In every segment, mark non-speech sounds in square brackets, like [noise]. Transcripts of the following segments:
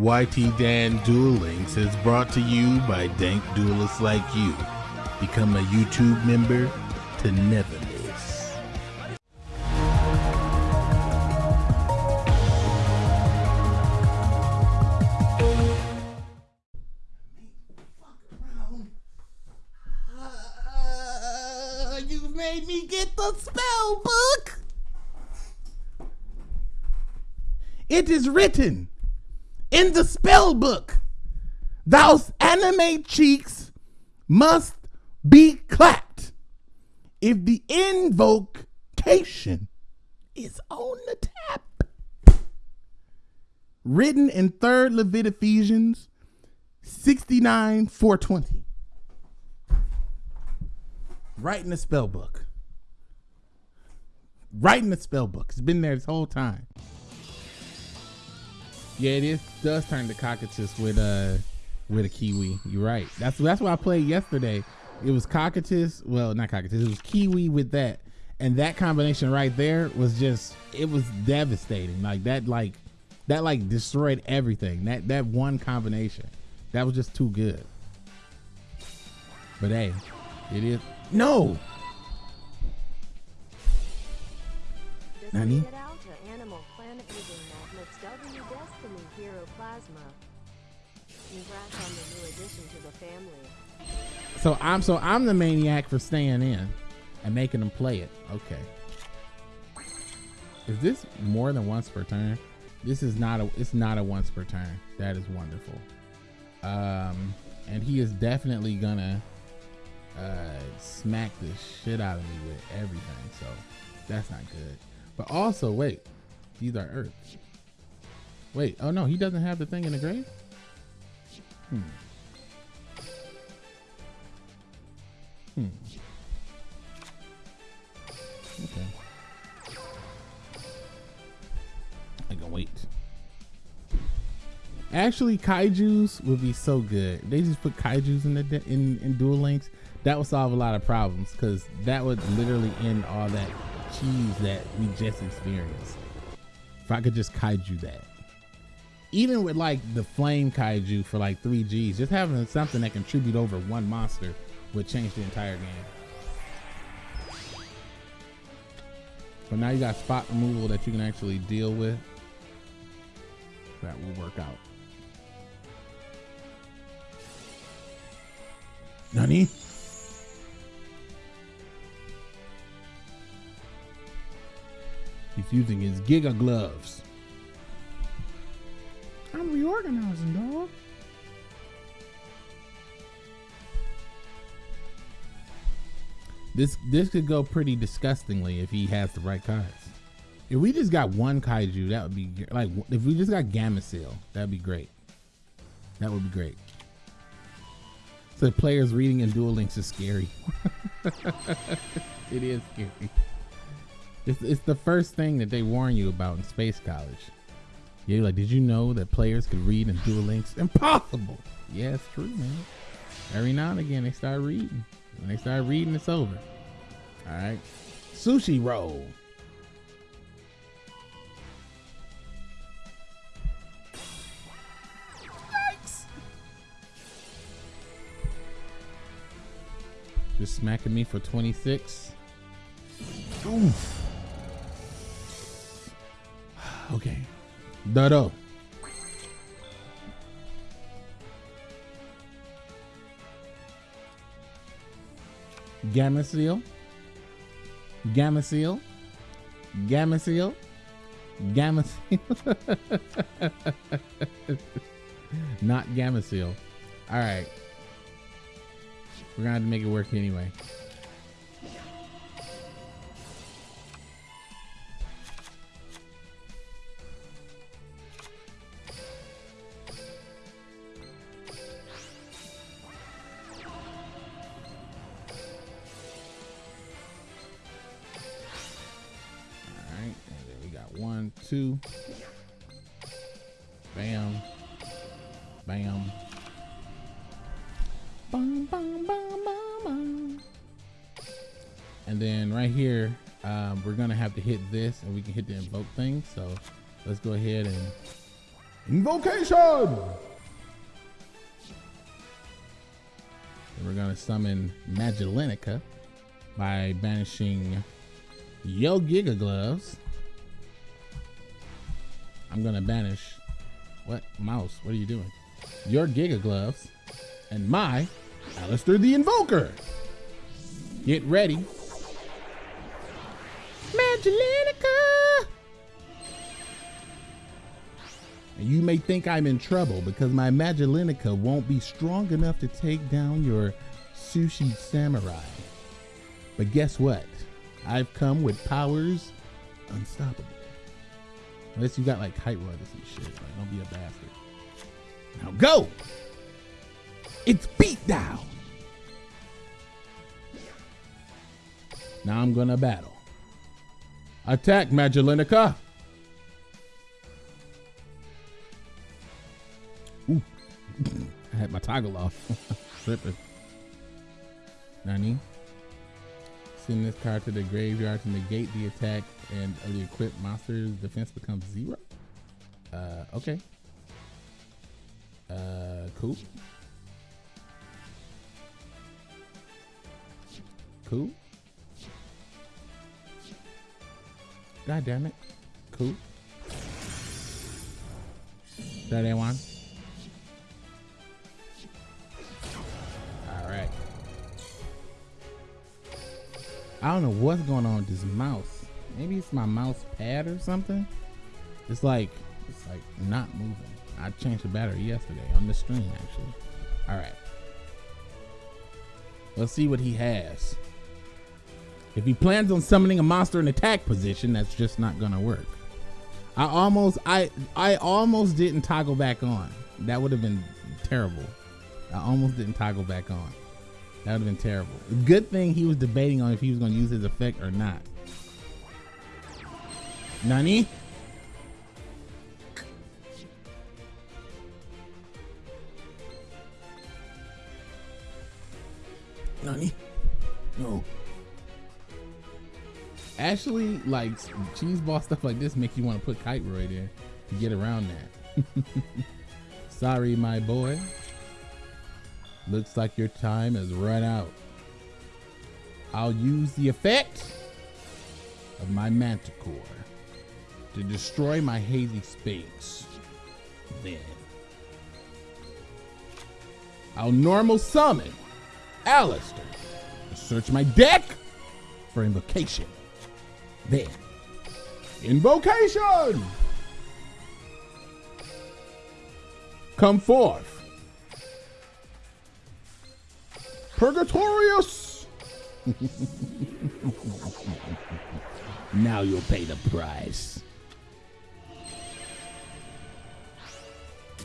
YT Dan Duel Links is brought to you by dank duelists like you. Become a YouTube member to never miss. Uh, you made me get the spell book. It is written in the spell book. Those anime cheeks must be clapped if the invocation is on the tap. Written in 3rd Levit Ephesians 69 420. Right in the spell book. Right in the spell book. It's been there this whole time. Yeah, it is does turn to cockatoo with a with a kiwi. You're right. That's that's what I played yesterday. It was cockatoo. Well, not cockatoo. It was kiwi with that, and that combination right there was just it was devastating. Like that, like that, like destroyed everything. That that one combination, that was just too good. But hey, it is no. Nani? Family. So I'm so I'm the maniac for staying in and making them play it. Okay. Is this more than once per turn? This is not a it's not a once per turn. That is wonderful. Um and he is definitely gonna uh smack the shit out of me with everything. So that's not good. But also wait, these are earths. Wait, oh no, he doesn't have the thing in the grave? Hmm. Hmm. Okay. I can wait. Actually, kaiju's would be so good. They just put kaiju's in the in in Duel Links. That would solve a lot of problems because that would literally end all that cheese that we just experienced. If I could just kaiju that. Even with like the flame kaiju for like 3Gs, just having something that contribute over one monster would change the entire game. So now you got spot removal that you can actually deal with. That will work out. Nani? He's using his Giga gloves. I'm reorganizing, dog. This this could go pretty disgustingly if he has the right cards. If we just got one kaiju, that would be like if we just got Gameciel, that'd be great. That would be great. So the players reading in Duel Links is scary. [laughs] it is scary. It's, it's the first thing that they warn you about in Space College. Yeah, like, did you know that players could read in Duel Links? Impossible. Yeah, it's true, man. Every now and again, they start reading. When they start reading, it's over. All right. Sushi roll. Yikes. Just smacking me for 26. Oof. Okay. Dodo. Gameciel. Gameciel. Gamma seal. Gameciel. [laughs] Not Gameciel. All right. We're gonna have to make it work anyway. Two, bam, bam, bum, bum, bum, and then right here, um, we're gonna have to hit this, and we can hit the invoke thing. So let's go ahead and Invocation! And we're gonna summon Magellanica by banishing Yo Giga Gloves. I'm gonna banish what mouse? What are you doing? Your Giga Gloves and my Aleister the Invoker. Get ready. Magellanica! And you may think I'm in trouble because my Magellanica won't be strong enough to take down your sushi samurai. But guess what? I've come with powers unstoppable. Unless you got like kite rudders and shit. Like, don't be a bastard. Now go! It's beat down! Now I'm gonna battle. Attack, Magellanica! Ooh. [laughs] I had my toggle off. [laughs] Tripping. Nani? send this card to the graveyard to negate the attack and of the equipped monster's defense becomes zero. Uh, okay. Uh, cool. Cool. God damn it. Cool. 31. I don't know what's going on with this mouse. Maybe it's my mouse pad or something. It's like it's like not moving. I changed the battery yesterday on the stream actually. All right. Let's see what he has. If he plans on summoning a monster in attack position, that's just not gonna work. I almost I I almost didn't toggle back on. That would have been terrible. I almost didn't toggle back on. That would have been terrible. Good thing he was debating on if he was gonna use his effect or not. Nani? Nani? No. Actually, like cheese ball stuff like this make you want to put kite roy there to get around that. [laughs] Sorry, my boy. Looks like your time has run out. I'll use the effect of my manticore to destroy my hazy sphinx. Then I'll normal summon Aleister to search my deck for invocation. Then invocation! Come forth. Purgatorius! [laughs] now you'll pay the price.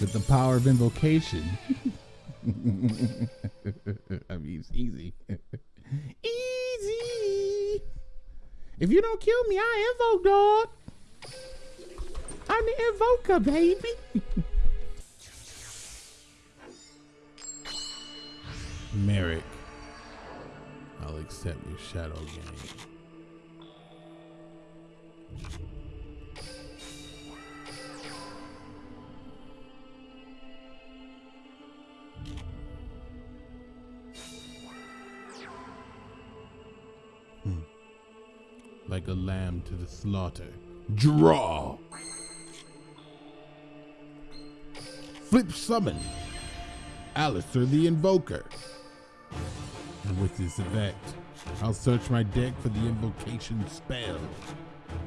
With the power of invocation. [laughs] I mean, it's easy. [laughs] easy. If you don't kill me, I invoke, dog. I'm the invoker, baby. Merrick, I'll accept your shadow game. Hmm. Like a lamb to the slaughter. Draw! Flip summon. Aleister the Invoker. And with this effect, I'll search my deck for the invocation spell.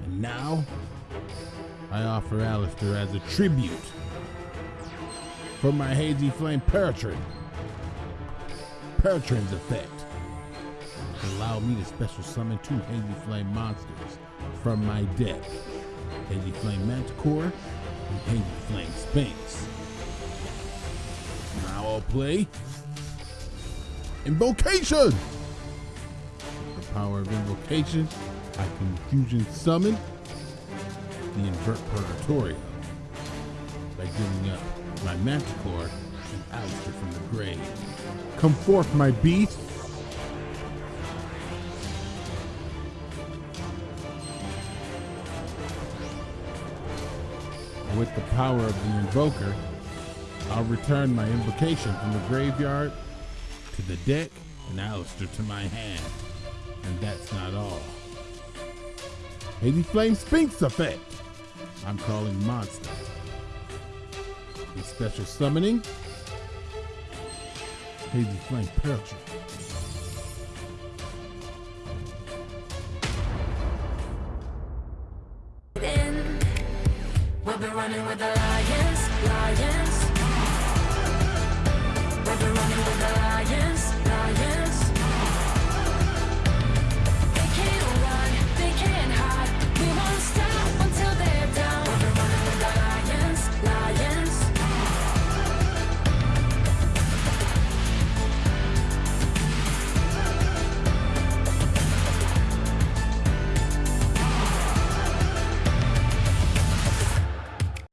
And now, I offer Aleister as a tribute for my Hazy Flame Peryton. Peryton's effect allow me to special summon two Hazy Flame monsters from my deck. Hazy Flame Manticore and Hazy Flame Sphynx. Now I'll play Invocation! With the power of invocation, I can fusion summon the Invert Purgatrio by giving up my Manticore and Aleister from the grave. Come forth, my beast! With the power of the invoker, I'll return my invocation from the graveyard to the deck and Aleister to my hand. And that's not all. Hazy Flame Sphynx effect. I'm calling monster. A special summoning. Hazy Flame Peril.